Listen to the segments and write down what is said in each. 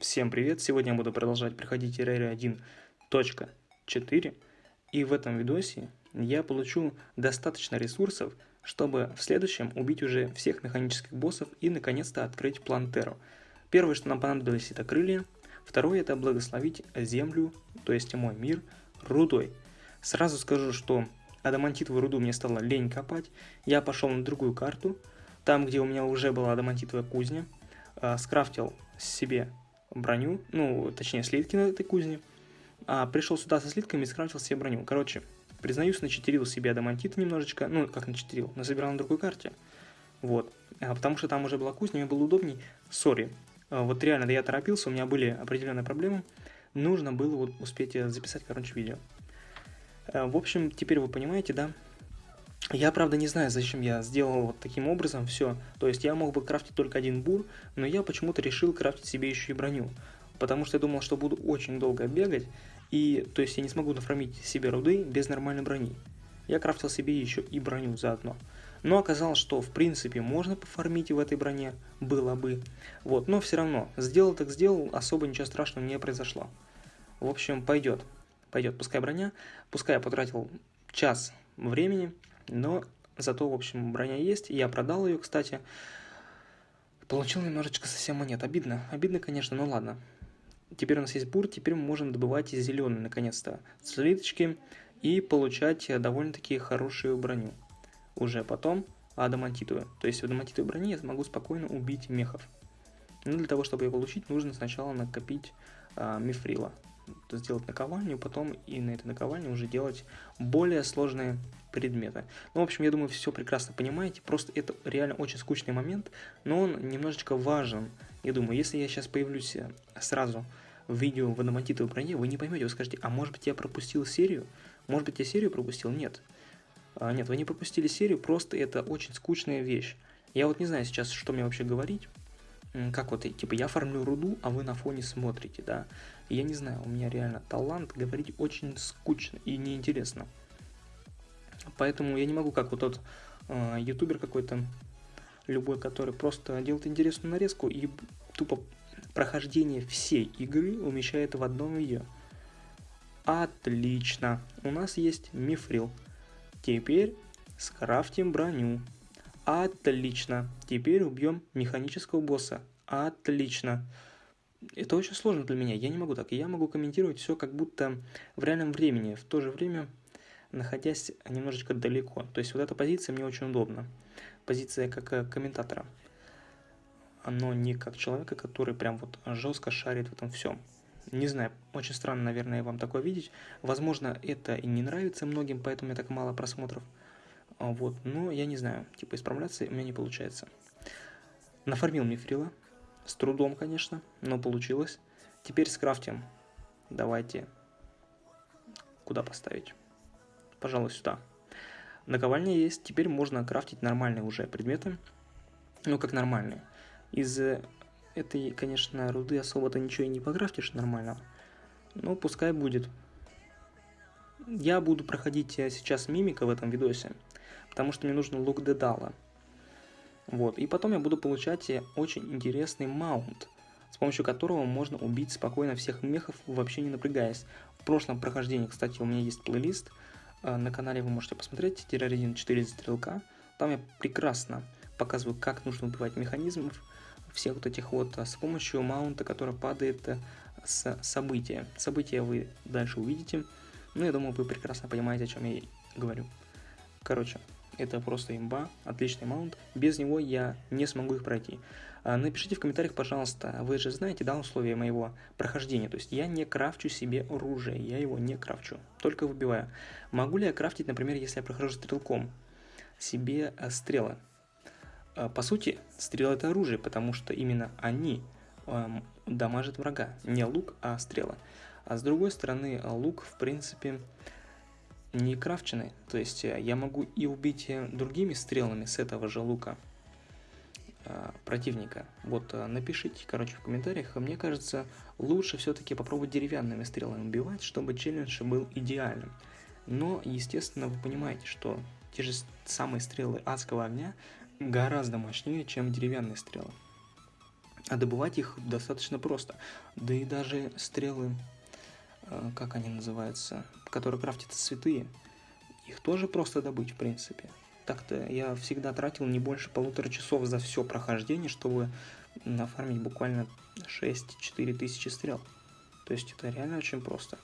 Всем привет! Сегодня я буду продолжать проходить Terraria 1.4 и в этом видосе я получу достаточно ресурсов, чтобы в следующем убить уже всех механических боссов и наконец-то открыть Плантеру. Первое, что нам понадобилось, это крылья. Второе, это благословить землю, то есть мой мир, рудой. Сразу скажу, что адамантитовую руду мне стало лень копать. Я пошел на другую карту, там, где у меня уже была адамантитовая кузня, а, скрафтил себе броню, ну, точнее, слитки на этой кузне. А пришел сюда со слитками и скрафтил себе броню. Короче, признаюсь, начитерил себе адамантита немножечко, ну, как начитерил, насобирал на другой карте. Вот, а, потому что там уже была кузня, мне было удобней. Сори, а, вот реально, да я торопился, у меня были определенные проблемы. Нужно было вот успеть э, записать, короче, видео. А, в общем, теперь вы понимаете, да, я, правда, не знаю, зачем я сделал вот таким образом все. То есть я мог бы крафтить только один бур, но я почему-то решил крафтить себе еще и броню. Потому что я думал, что буду очень долго бегать, и то есть я не смогу нафармить себе руды без нормальной брони. Я крафтил себе еще и броню заодно. Но оказалось, что в принципе можно пофармить в этой броне, было бы. Вот, но все равно, сделал так сделал, особо ничего страшного не произошло. В общем, пойдет. Пойдет, пускай броня. Пускай я потратил час времени, но зато, в общем, броня есть. Я продал ее, кстати. Получил немножечко совсем монет. Обидно. Обидно, конечно, но ладно. Теперь у нас есть бур, теперь мы можем добывать зеленые, наконец-то, слиточки и получать довольно-таки хорошую броню. Уже потом адамантитовую. То есть в адамантитовой броне я смогу спокойно убить мехов. Но для того, чтобы ее получить, нужно сначала накопить а, мифрила сделать наковальню, потом и на этой наковальне уже делать более сложные предметы. Ну, в общем, я думаю, все прекрасно понимаете, просто это реально очень скучный момент, но он немножечко важен. Я думаю, если я сейчас появлюсь э, сразу в видео в адамантитовой броне, вы не поймете, вы скажете, а может быть я пропустил серию? Может быть я серию пропустил? Нет. А, нет, вы не пропустили серию, просто это очень скучная вещь. Я вот не знаю сейчас, что мне вообще говорить как вот, типа, я фармлю руду, а вы на фоне смотрите, да. Я не знаю, у меня реально талант говорить очень скучно и неинтересно. Поэтому я не могу, как вот тот э, ютубер какой-то, любой, который просто делает интересную нарезку и тупо прохождение всей игры умещает в одном видео. Отлично, у нас есть мифрил. Теперь скрафтим броню. Отлично. Теперь убьем механического босса. Отлично. Это очень сложно для меня. Я не могу так. Я могу комментировать все как будто в реальном времени. В то же время находясь немножечко далеко. То есть вот эта позиция мне очень удобна. Позиция как э, комментатора. Но не как человека, который прям вот жестко шарит в этом всем. Не знаю, очень странно, наверное, вам такое видеть. Возможно, это и не нравится многим, поэтому меня так мало просмотров. А, вот, но я не знаю, типа исправляться у меня не получается. Нафармил мифрила, с трудом, конечно, но получилось. Теперь скрафтим. Давайте, куда поставить? Пожалуй, сюда. Наковальня есть, теперь можно крафтить нормальные уже предметы. Ну, как нормальные. Из этой, конечно, руды особо-то ничего и не покрафтишь нормально. Но пускай будет. Я буду проходить сейчас мимика в этом видосе потому что мне нужно лук дедала. Вот, и потом я буду получать очень интересный маунт, с помощью которого можно убить спокойно всех мехов, вообще не напрягаясь. В прошлом прохождении, кстати, у меня есть плейлист, э, на канале вы можете посмотреть, Терроридин 4 стрелка, там я прекрасно показываю, как нужно убивать механизмов, всех вот этих вот э, с помощью маунта, который падает э, с события. События вы дальше увидите, ну я думаю, вы прекрасно понимаете, о чем я говорю. Короче, это просто имба, отличный маунт. Без него я не смогу их пройти. А, напишите в комментариях, пожалуйста, вы же знаете, да, условия моего прохождения. То есть я не крафчу себе оружие, я его не крафчу, только выбиваю. Могу ли я крафтить, например, если я прохожу стрелком, себе э, стрелы? А, по сути, стрелы это оружие, потому что именно они эм, дамажат врага. Не лук, а стрелы. А с другой стороны, лук, в принципе, не крафчены. То есть э, я могу и убить э, другими стрелами с этого же лука э, противника. Вот напишите, короче, в комментариях. Мне кажется, лучше все-таки попробовать деревянными стрелами убивать, чтобы челлендж был идеальным. Но, естественно, вы понимаете, что те же самые стрелы адского огня гораздо мощнее, чем деревянные стрелы. А добывать их достаточно просто. Да и даже стрелы, э, как они называются, которые крафтятся святые, их тоже просто добыть, в принципе. Так-то я всегда тратил не больше полутора часов за все прохождение, чтобы нафармить буквально 6-4 тысячи стрел. То есть это реально очень просто.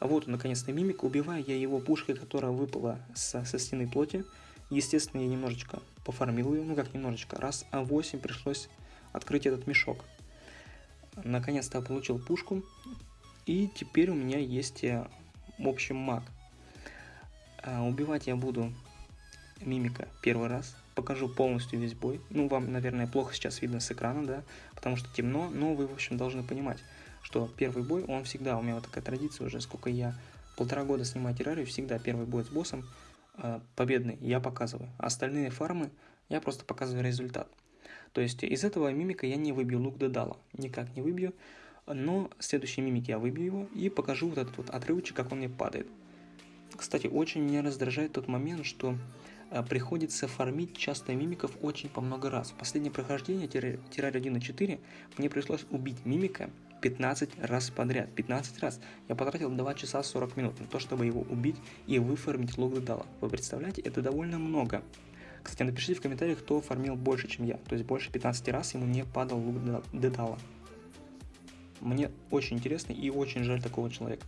А вот наконец-то мимик. Убиваю я его пушкой, которая выпала со, со стены плоти. Естественно, я немножечко пофармил ее. Ну как немножечко. Раз а 8 пришлось открыть этот мешок. Наконец-то получил пушку. И теперь у меня есть, э, в общем, маг. А, убивать я буду мимика первый раз. Покажу полностью весь бой. Ну, вам, наверное, плохо сейчас видно с экрана, да, потому что темно, но вы, в общем, должны понимать, что первый бой, он всегда, у меня вот такая традиция уже, сколько я полтора года снимаю террарию, всегда первый бой с боссом э, победный я показываю. Остальные фармы я просто показываю результат. То есть из этого мимика я не выбью лук Дедала, никак не выбью, но следующий мимик я выбью его и покажу вот этот вот отрывочек, как он мне падает. Кстати, очень меня раздражает тот момент, что э, приходится фармить часто мимиков очень по много раз. В последнее прохождение Террария 1.4 мне пришлось убить мимика 15 раз подряд. 15 раз. Я потратил 2 часа 40 минут на то, чтобы его убить и выфармить лук Дедала. Вы представляете, это довольно много. Кстати, напишите в комментариях, кто фармил больше, чем я. То есть больше 15 раз ему не падал лук Дедала. Мне очень интересно и очень жаль такого человека.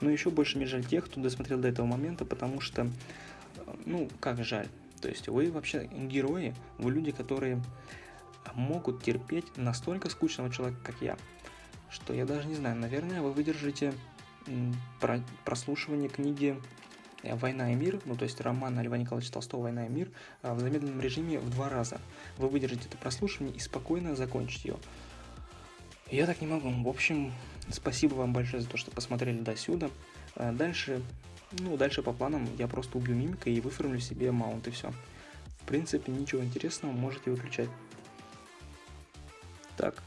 Но еще больше мне жаль тех, кто досмотрел до этого момента, потому что, ну, как жаль. То есть вы вообще герои, вы люди, которые могут терпеть настолько скучного человека, как я, что я даже не знаю, наверное, вы выдержите прослушивание книги э, «Война и мир», ну то есть романа Льва Николаевича Толстого «Война и мир» э, в замедленном режиме в два раза. Вы выдержите это прослушивание и спокойно закончите ее. Я так не могу. В общем, спасибо вам большое за то, что посмотрели до сюда. Э, дальше, ну, дальше по планам я просто убью мимика и выформлю себе маунт и все. В принципе, ничего интересного, можете выключать. Так.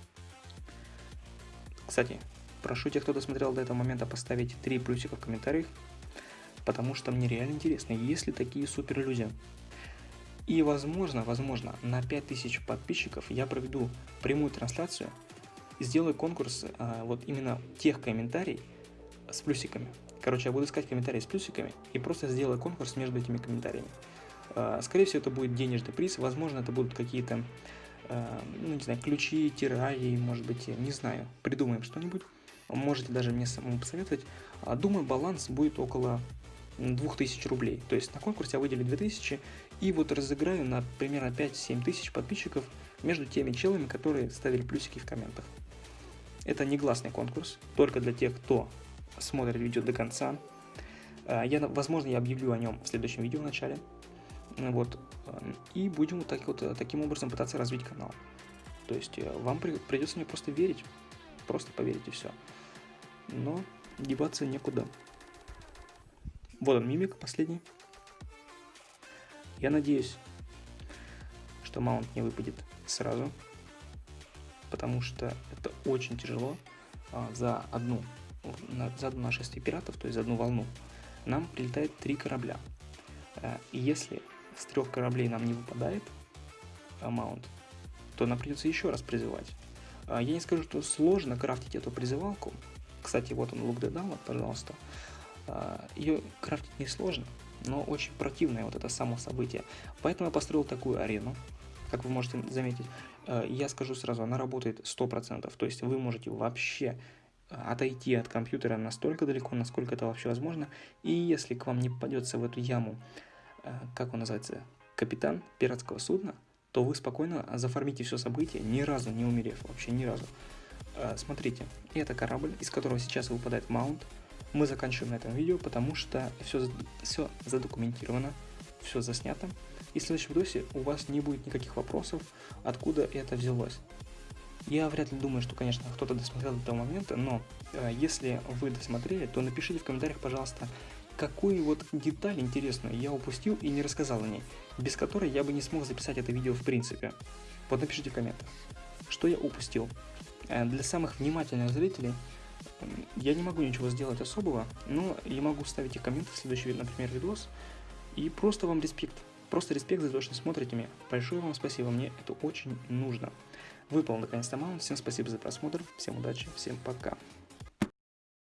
Кстати, прошу тех, кто досмотрел до этого момента, поставить 3 плюсика в комментариях, потому что мне реально интересно, есть ли такие супер люди. И возможно, возможно, на 5000 подписчиков я проведу прямую трансляцию сделаю конкурс а, вот именно тех комментариев с плюсиками. Короче, я буду искать комментарии с плюсиками и просто сделаю конкурс между этими комментариями. А, скорее всего, это будет денежный приз, возможно, это будут какие-то, а, ну, не знаю, ключи, тиражи, может быть, не знаю, придумаем что-нибудь. Можете даже мне самому посоветовать. А, думаю, баланс будет около 2000 рублей. То есть на конкурсе я выделю 2000 и вот разыграю на примерно 5-7 тысяч подписчиков между теми челами, которые ставили плюсики в комментах. Это негласный конкурс, только для тех, кто смотрит видео до конца. А, я, возможно, я объявлю о нем в следующем видео в начале. Вот. И будем вот, так, вот таким образом пытаться развить канал. То есть э, вам придется мне просто верить. Просто поверить и все. Но деваться некуда. Вот он, мимик последний. Я надеюсь, что маунт не выпадет сразу потому что это очень тяжело а, за одну на, за одно нашествие пиратов, то есть за одну волну, нам прилетает три корабля. А, и если с трех кораблей нам не выпадает а, маунт, то нам придется еще раз призывать. А, я не скажу, что сложно крафтить эту призывалку. Кстати, вот он, лук Дедала, пожалуйста. Ее крафтить не сложно, но очень противное вот это само событие. Поэтому я построил такую арену, как вы можете заметить. Э, я скажу сразу, она работает 100%, то есть вы можете вообще э, отойти от компьютера настолько далеко, насколько это вообще возможно, и если к вам не попадется в эту яму, э, как он называется, капитан пиратского судна, то вы спокойно заформите все событие, ни разу не умерев, вообще ни разу. Смотрите, это корабль, из которого сейчас выпадает маунт. Мы заканчиваем на этом видео, потому что все, все задокументировано, все заснято. И в следующем видосе у вас не будет никаких вопросов, откуда это взялось. Я вряд ли думаю, что, конечно, кто-то досмотрел до этого момента, но э, если вы досмотрели, то напишите в комментариях, пожалуйста, какую вот деталь интересную я упустил и не рассказал о ней, без которой я бы не смог записать это видео в принципе. Вот напишите в комментах, что я упустил. Э, для самых внимательных зрителей я не могу ничего сделать особого, но я могу ставить их комменты в следующий, например, видос, и просто вам респект. Просто респект за то, что смотрите меня. Большое вам спасибо, мне это очень нужно. выполнил наконец-то маунт. Всем спасибо за просмотр, всем удачи, всем пока.